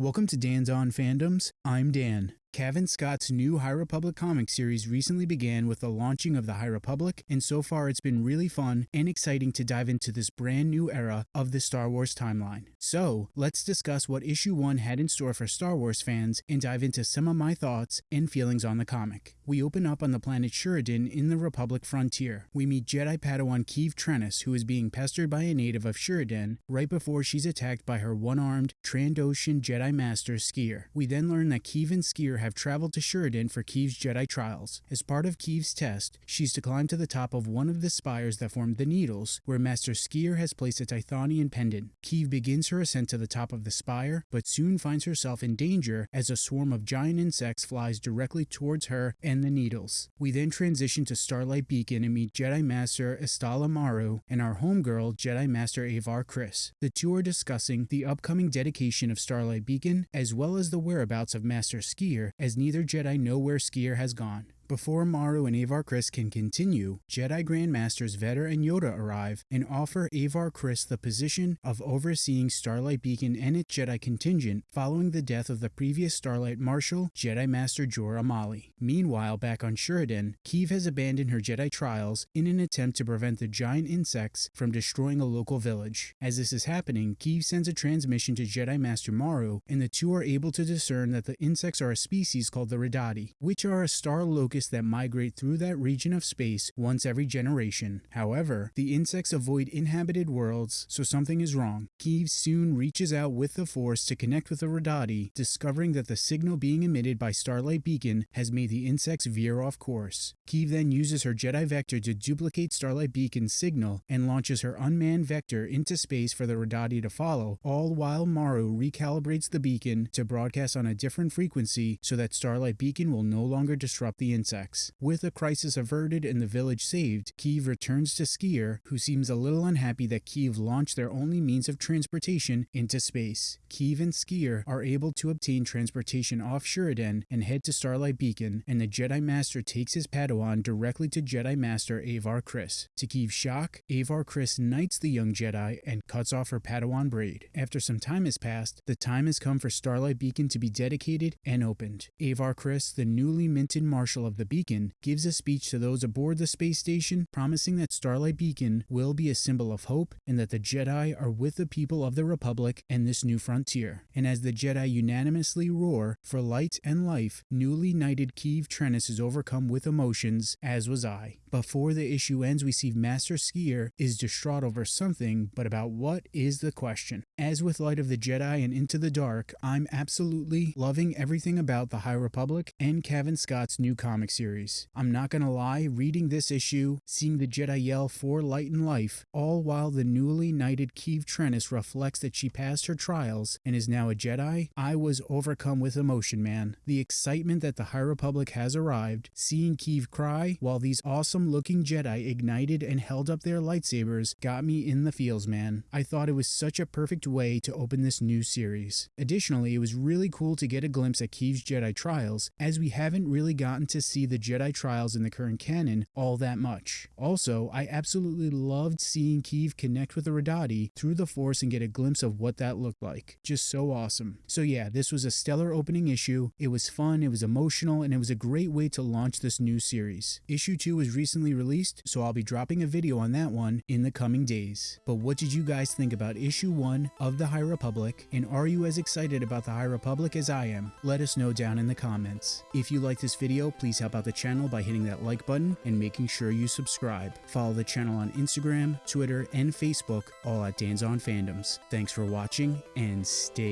Welcome to Dan's On Fandoms. I'm Dan. Cavan Scott's new High Republic comic series recently began with the launching of the High Republic, and so far it's been really fun and exciting to dive into this brand new era of the Star Wars timeline. So, let's discuss what issue 1 had in store for Star Wars fans and dive into some of my thoughts and feelings on the comic. We open up on the planet Shuraden in the Republic frontier. We meet Jedi Padawan Keeve Trennis, who is being pestered by a native of Shuraden right before she's attacked by her one-armed Trandoshan Jedi Master Sskeer. We then learn that Keeve and Sskeer have traveled to Shuraden for Keeve's Jedi trials. As part of Keeve's test, she's to climb to the top of one of the spires that form the Needles, where Master Sskeer has placed a Tythonian pendant. Keeve begins her ascent to the top of the spire, but soon finds herself in danger as a swarm of giant insects flies directly towards her and the Needles. We then transition to Starlight Beacon and meet Jedi Master Estala Maru and our homegirl, Jedi Master Avar Kriss. The two are discussing the upcoming dedication of Starlight Beacon, as well as the whereabouts of Master Sskeer, as neither Jedi know where Sskeer has gone. Before Maru and Avar Kriss can continue, Jedi Grandmasters Veter and Yoda arrive and offer Avar Kriss the position of overseeing Starlight Beacon and its Jedi contingent following the death of the previous Starlight Marshal, Jedi Master Jora Malli. Meanwhile, back on Shuraden, Keeve has abandoned her Jedi trials in an attempt to prevent the giant insects from destroying a local village. As this is happening, Keeve sends a transmission to Jedi Master Maru, and the two are able to discern that the insects are a species called the Redadi, which are a star locust that migrate through that region of space once every generation. However, the insects avoid inhabited worlds, so something is wrong. Keeve soon reaches out with the Force to connect with the Redadi, discovering that the signal being emitted by Starlight Beacon has made the insects veer off course. Keeve then uses her Jedi Vector to duplicate Starlight Beacon's signal and launches her unmanned Vector into space for the Redadi to follow, all while Maru recalibrates the beacon to broadcast on a different frequency so that Starlight Beacon will no longer disrupt the insects insects. With a crisis averted and the village saved, Keeve returns to Sskeer, who seems a little unhappy that Keeve launched their only means of transportation into space. Keeve and Sskeer are able to obtain transportation off Shuraden and head to Starlight Beacon, and the Jedi Master takes his Padawan directly to Jedi Master Avar Kriss. To Keeve's shock, Avar Kriss knights the young Jedi and cuts off her Padawan braid. After some time has passed, the time has come for Starlight Beacon to be dedicated and opened. Avar Kriss, the newly minted Marshal of the beacon, gives a speech to those aboard the space station promising that Starlight Beacon will be a symbol of hope and that the Jedi are with the people of the Republic and this new frontier. And as the Jedi unanimously roar for light and life, newly knighted Keeve Trennis is overcome with emotions, as was I. Before the issue ends, we see Master Sskeer is distraught over something, but about what is the question? As with Light of the Jedi and Into the Dark, I'm absolutely loving everything about the High Republic and Cavan Scott's new comic series. I'm not gonna lie, reading this issue, seeing the Jedi yell for light and life, all while the newly knighted Keeve Trennis reflects that she passed her trials and is now a Jedi, I was overcome with emotion, man. The excitement that the High Republic has arrived, seeing Keeve cry while these awesome looking Jedi ignited and held up their lightsabers got me in the feels, man. I thought it was such a perfect way to open this new series. Additionally, it was really cool to get a glimpse at Keeve's Jedi trials, as we haven't really gotten to see the Jedi trials in the current canon all that much. Also, I absolutely loved seeing Keeve connect with the Redadi through the Force and get a glimpse of what that looked like. Just so awesome. So yeah, this was a stellar opening issue. It was fun, it was emotional, and it was a great way to launch this new series. Issue 2 was recently released, so I'll be dropping a video on that one in the coming days. But what did you guys think about issue 1 of the High Republic, and are you as excited about the High Republic as I am? Let us know down in the comments. If you like this video, please Please help out the channel by hitting that like button and making sure you subscribe. Follow the channel on Instagram, Twitter, and Facebook, all at Dan's on Fandoms. Thanks for watching and stay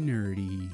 nerdy.